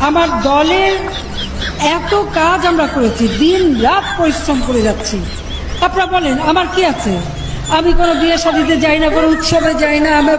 আমার দলের এত কাজ আমরা করেছি, দিন রাত পরিশ্রম করে যাচ্ছি। আপনারা বলেন, আমার কি আছে? আমি কোনো বিয়ে শাদিতে যাই না, কোনো উৎসবে যাই না আমি